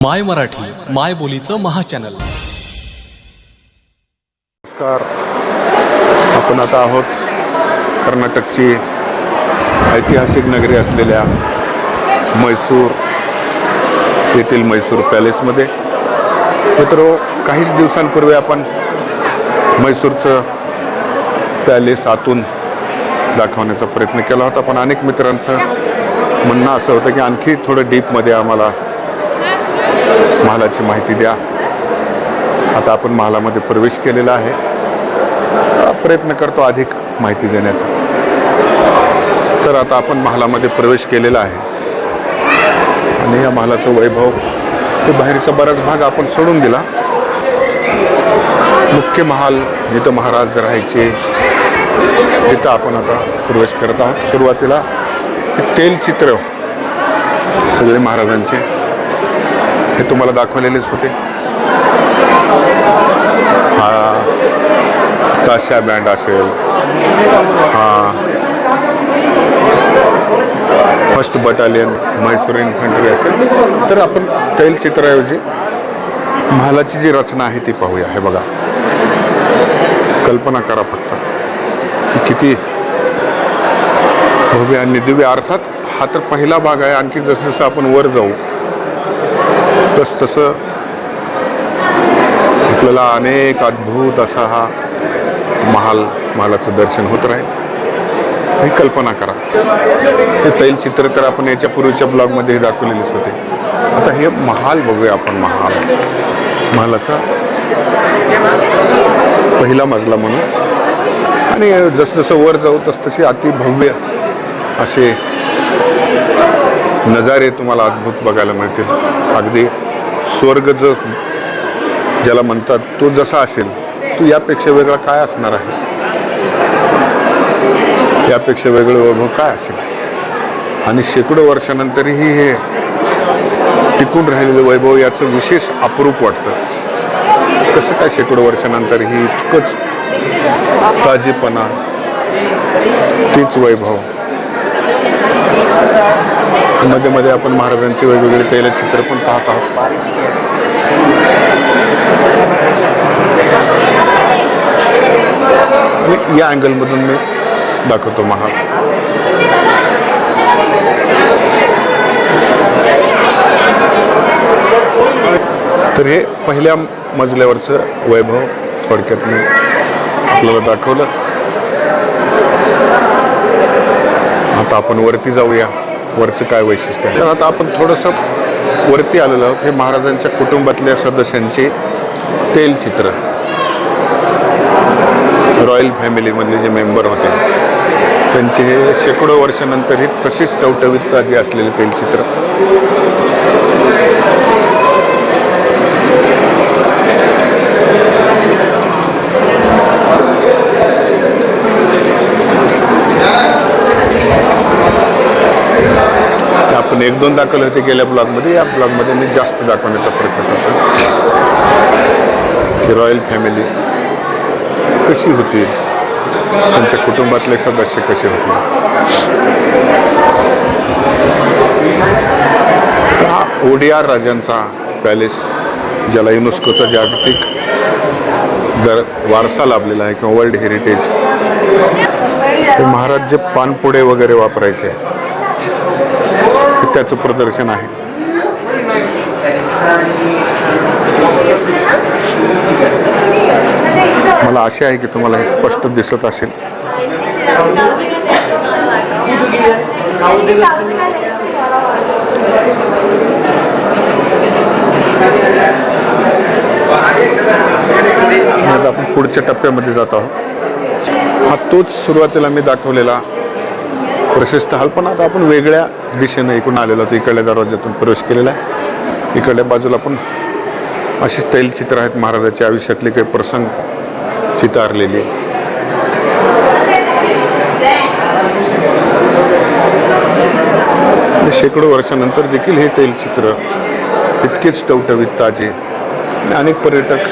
माय मराठी माय बोलीचं महाचॅनल. नमस्कार. आपण आता आहोत कर्नाटकची ऐतिहासिक नगरी असलेल्या म्हैसूर येथील म्हैसूर पॅलेसमध्ये. मित्रो काहीच दिवसांपूर्वी आपण म्हैसूरचं पॅलेस आतून दाखवण्याचा प्रयत्न केला होता पण अनेक मित्रांचं म्हणणं असं होतं की आणखी थोडं डीपमध्ये आम्हाला महालाची माहिती द्या. आता आपण महालामध्ये प्रवेश केलेला आहे. प्रयत्न करतो अधिक माहिती देण्याचा. तर आता आपण महालामध्ये प्रवेश केलेला आहे. आणि या महालाचं वैभव हे बाहेरचा बराच भाग आपण सोडून दिला. मुख्य महाल जिथं महाराज राहायचे जिथं आपण आता प्रवेश करत आहोत. सुरुवातीला तेलचित्र सगळे महाराजांचे. हे तुम्हाला दाखवलेलेच होते. हा. ताशा बँड असेल. हा. फर्स्ट बटालियन म्हैसूर इन्फंट्री असेल. तर आपण तैलचित्राऐवजी महालाची जी रचना आहे ती पाहूया. हे बघा. कल्पना करा फक्त. की किती भव्य आणि दिव्य. अर्थात हा तर पहिला भाग आहे. आणखी जसं जसं आपण वर जाऊ तस तसं आपल्याला अनेक अद्भुत असा हा महाल महालाचं दर्शन होत राहील. ही कल्पना करा. हे तैलचित्र तर आपण याच्या पूर्वीच्या ब्लॉगमध्ये दाखवलेलेच होते. आता हे महाल बघूया आपण महाल. महालाचा पहिला मजला म्हणून. आणि जसजसं वर जाऊ तस तसे अति भव्य असे नजारे तुम्हाला अद्भुत बघायला मिळतील. अगदी स्वर्ग ज ज्याला म्हणतात तो जसा असेल तो यापेक्षा वेगळा काय असणार आहे? यापेक्षा वेगळं वैभव काय असेल? आणि शेकडो वर्षानंतरही हे टिकून राहिलेलं वैभव याचं विशेष अप्रूप वाटतं. कसं काय शेकडो वर्षानंतरही इतकंच ताजेपणा तीच वैभव? मध्ये मध्ये आपण महाराजांचे वेगवेगळे तैलचित्र पण पाहत आहोत. या अँगलमधून मी दाखवतो महाल. तर हे पहिल्या मजल्यावरचं वैभव थोडक्यात मी आपल्याला दाखवलं. आता आपण वरती जाऊया. वरचं काय वैशिष्ट्य आहे? आता आपण थोडंसं वरती आलेलो आहोत. हे महाराजांच्या कुटुंबातल्या सदस्यांचे तेलचित्र रॉयल फॅमिलीमधले जे मेंबर होते त्यांचे हे शेकडो वर्षानंतर हे तसेच टवटवीत आधी असलेले तेलचित्र पण एक दोन दाखल होते गेल्या ब्लॉगमध्ये. या ब्लॉगमध्ये मी जास्त दाखवण्याचा प्रयत्न करतो की रॉयल फॅमिली कशी होती? त्यांच्या कुटुंबातले सदस्य कसे होते? हा ओडिआर राजांचा पॅलेस ज्याला युनेस्कोचा जागतिक दर वारसा लाभलेला आहे किंवा वर्ल्ड हेरिटेज. हे महाराज जे पानपुडे वगैरे वापरायचे त्याचं प्रदर्शन आहे. मला आशा आहे की तुम्हाला हे स्पष्ट दिसत असेल. आता आपण पुढच्या टप्प्यामध्ये जात आहोत. हा तोच सुरुवातीला मी दाखवलेला प्रशस्त हाल पण आता आपण वेगळ्या दिशेनं इकडून आलेलो होतो इकडल्या दरवाज्यातून प्रवेश केलेला आहे. इकडल्या बाजूला पण अशीच तैलचित्र आहेत महाराजाच्या आयुष्यातले काही प्रसंग चितारलेले शेकडो वर्षानंतर देखील हे तैलचित्र इतकेच टवटवीत ताजे. अनेक पर्यटक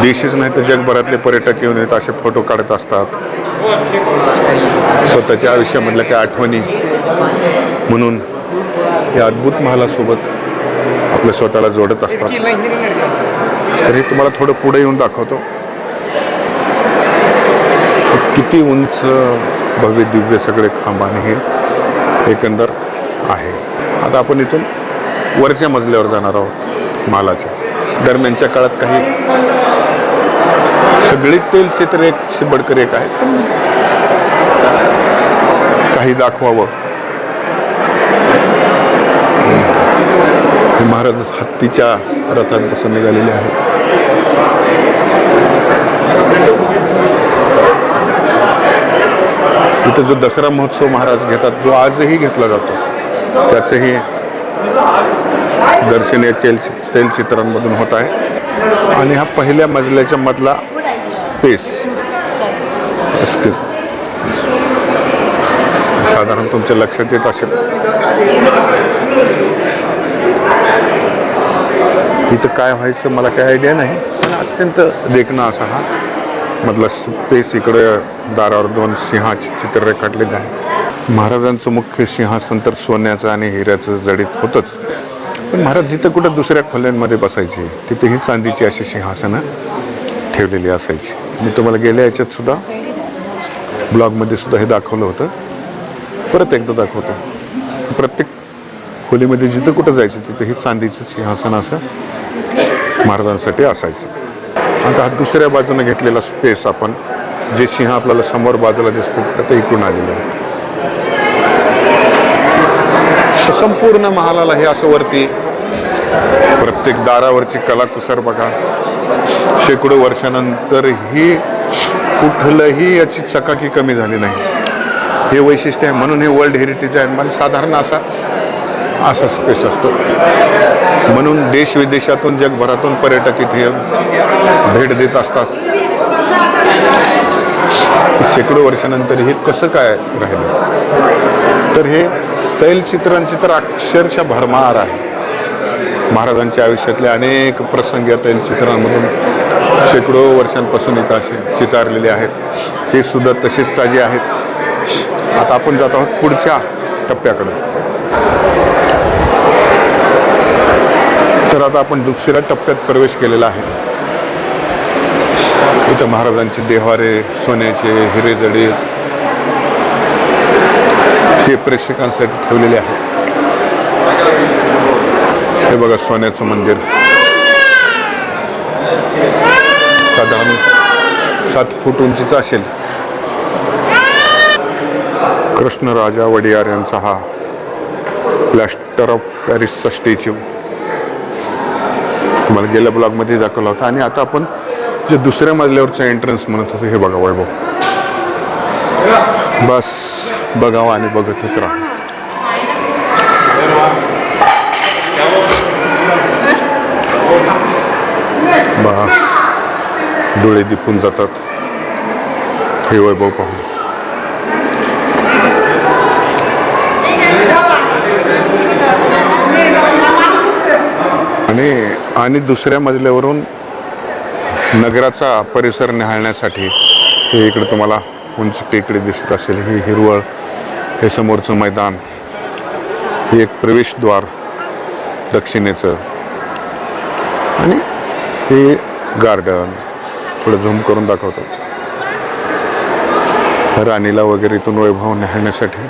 देशीच नाही तर जगभरातले पर्यटक येऊन येत असे फोटो काढत असतात. स्वतःच्या आयुष्यामधल्या काय आठवणी म्हणून या अद्भुत महालासोबत आपलं स्वतःला जोडत असतात. तर हे तुम्हाला थोडं पुढे येऊन दाखवतो. किती उंच भव्य दिव्य सगळे खांबाने हे एकंदर आहे. आता आपण इथून वरच्या मजल्यावर जाणार आहोत मालाच्या. दरम्यानच्या काळात काही सगळी तेल चित्र एक बडकर एक आहे काही दाखवावं. हे महाराज हत्तीच्या रथांपासून निघालेले आहेत. इथं जो दसरा महोत्सव महाराज घेतात जो आजही घेतला जातो त्याचंही दर्शन या तेल तेलचित्रांमधून होत आहे. आणि हा पहिल्या मजल्याच्या मधला स्पेस साधारण तुमच्या लक्षात येत असेल. इथं काय व्हायचं मला काही आयडिया नाही. पण अत्यंत देखणा असा हा मधला स्पेस इकडे दारावर दोन सिंहाचे चित्र रेखाटलेले आहे. महाराजांचं मुख्य सिंहासन तर सोन्याचं आणि हिऱ्याचं जडीत होतंच. पण महाराज जिथं कुठं दुसऱ्या खोल्यांमध्ये बसायचे तिथे ही चांदीची अशी सिंहासनं ठेवलेली असायची. मी तुम्हाला गेल्या याच्यात सुद्धा ब्लॉगमध्ये सुद्धा हे दाखवलं होतं. परत एकदा दाखवतो. प्रत्येक खोलीमध्ये जिथं कुठं जायचं तिथे हे चांदीचं सिंहासन असं महाराजांसाठी असायचं. आता हा दुसऱ्या बाजूने घेतलेला स्पेस आपण जे सिंह आपल्याला समोर बाजूला दिसतो आता इकडून आलेलं आहे तर संपूर्ण महालाला हे असं वरती प्रत्येक दारावरची कलाकुसर बघा. शेकडो वर्षानंतर ही कुठलंही याची चकाकी कमी झाली नाही. हे वैशिष्ट्य आहे म्हणून हे वर्ल्ड हेरिटेज आहे. म्हणजे साधारण असा असा स्पेस असतो. म्हणून देश विदेशातून जगभरातून पर्यटक इथे भेट देत असतात. शेकडो वर्षानंतर हे कसं काय राहिलं? तर हे तैलचित्रांची तर अक्षरशः भरमार आहे. महाराजांच्या आयुष्यातले अनेक प्रसंग या तैलचित्रांमधून शेकडो वर्षांपासून इथं असे चितारलेले आहेत. हे सुद्धा तसेच ताजे आहेत. आता आपण जात आहोत पुढच्या टप्प्याकडे. तर आता आपण दुसऱ्या टप्प्यात प्रवेश केलेला आहे. इथं महाराजांचे देवारे सोन्याचे हिरे जडे ते प्रेक्षकांसाठी ठेवलेले आहे हे बघा सोन्याचं मंदिर. साधारण सात फूट उंचीचं असेल. कृष्णराजा वडियार यांचा हा प्लॅस्टर ऑफ पॅरिसचा स्टॅच्यू तुम्हाला गेल्या ब्लॉगमध्ये दाखवला होता. आणि आता आपण जे दुसऱ्या मजल्यावरचं एंट्रन्स म्हणत होतो हे बघा वैभव. बस. बघावं आणि बघतच राहा बस डोळे दिपून जातात. हे वैभव पाहून. आणि आणि दुसऱ्या मजल्यावरून नगराचा परिसर निहाळण्यासाठी हे इकडे तुम्हाला उंच टेकडे दिसत असेल. ही हिरवळ हे समोरचं मैदान हे एक प्रवेशद्वार दक्षिणेचं. आणि हे गार्डन थोडं झूम करून दाखवतो. राणीला वगैरे इथून वैभव निहाळण्यासाठी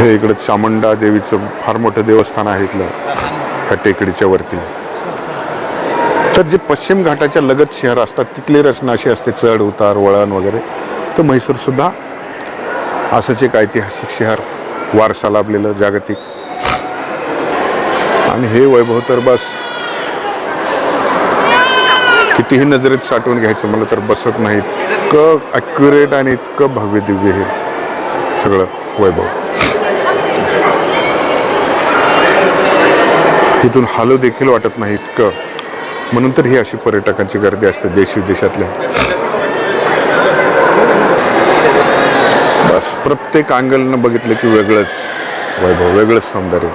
हे इकडं चामुंडा देवीचं फार मोठं देवस्थान आहे इथलं ह्या टेकडीच्या वरती. तर जे पश्चिम घाटाच्या लगत शहर असतात तिथली रचना अशी असते चढ उतार वळण वगैरे. तर म्हैसूरसुद्धा असंच एक ऐतिहासिक शहर वारसा लाभलेलं जागतिक. आणि हे वैभव तर बस. कितीही नजरेत साठवून घ्यायचं मला तर बसत नाही. इतकं ॲक्युरेट आणि इतकं भव्य दिव्य हे सगळं वैभव. तिथून हालो देखील वाटत नाही इतकं. म्हणून तर ही अशी पर्यटकांची गर्दी असते देश विदेशातल्या बस प्रत्येक अँगलनं बघितलं की वेगळंच. वैभव वेगळंच सौंदर्य.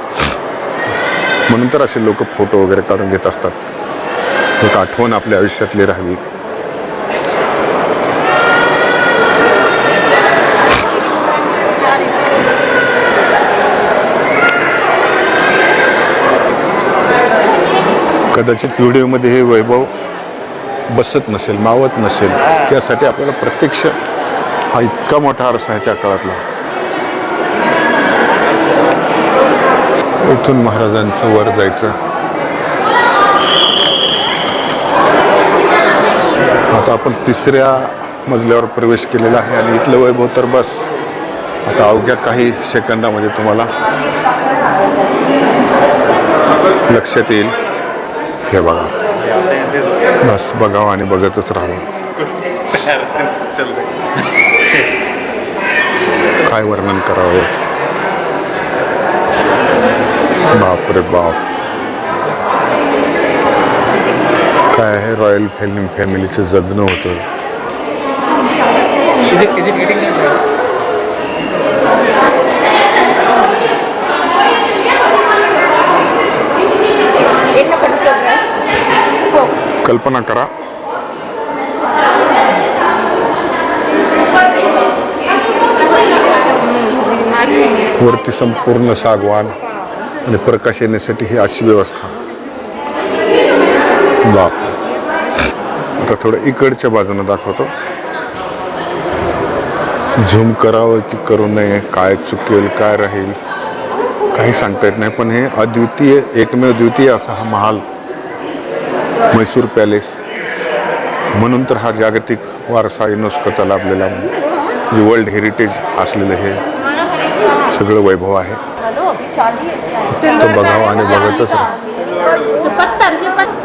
म्हणून तर असे लोक फोटो वगैरे काढून घेत असतात. एक आठवण आपल्या आयुष्यातली राहावी. कदाचित व्हिडिओमध्ये हे वैभव बसत नसेल मावत नसेल त्यासाठी आपल्याला प्रत्यक्ष हा इतका मोठा आरसा आहे त्या काळातला. इथून महाराजांचं वर जायचं. आता आपण तिसऱ्या मजल्यावर प्रवेश केलेला आहे आणि इथलं वैभव तर बस. आता अवघ्या काही सेकंदामध्ये तुम्हाला लक्षात येईल. हे बघा. बस बघावं आणि बघतच राहावं. काय वर्णन करावं याचं? बाप रे बाप. काय आहे रॉयल फिल्म फॅमिलीचं जगणं होतं? कल्पना करा. वरती संपूर्ण सागवान आणि प्रकाश येण्यासाठी ही अशी व्यवस्था. बाप. आता थोडं इकडच्या बाजूने दाखवतो. झूम करावं की करू नये काय चुकेल काय राहील काही सांगता येत नाही. पण हे अद्वितीय एकमेव द्वितीय असा हा महाल म्हैसूर पॅलेस. म्हणून तर हा जागतिक वारसा युनेस्कोचा लाभलेला म्हणजे वर्ल्ड हेरिटेज असलेलं हे सगळं वैभव आहे. तो बघावं आणि बघतच राहा.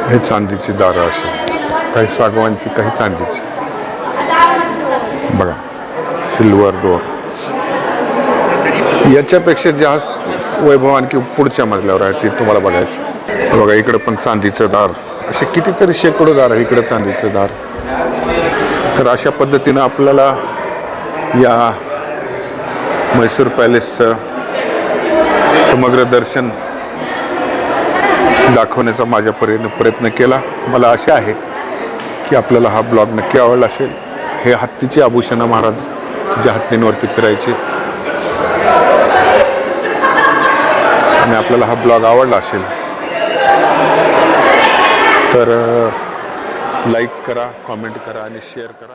हे चांदीची दारं असे काही सागवानची काही चांदीची. बघा सिल्वर डोर याच्यापेक्षा जास्त वैभव आणखी पुढच्या मजल्यावर आहे ते तुम्हाला बघायचं. बघा इकडं पण चांदीचं दार. असे कितीतरी शेकडो दार आहे इकडं चांदीचं दार. तर अशा पद्धतीनं आपल्याला या म्हैसूर पॅलेसचं समग्र दर्शन दाखवण्याचा माझ्या परीने प्रयत्न केला. मला असे आहे की आपल्याला हा ब्लॉग नक्की आवडला असेल. हे हत्तीचे आभूषणं महाराज ज्या हत्तींवरती फिरायचे. आणि आपल्याला हा ब्लॉग आवडला असेल. तर लाईक करा कॉमेंट करा आणि शेअर करा.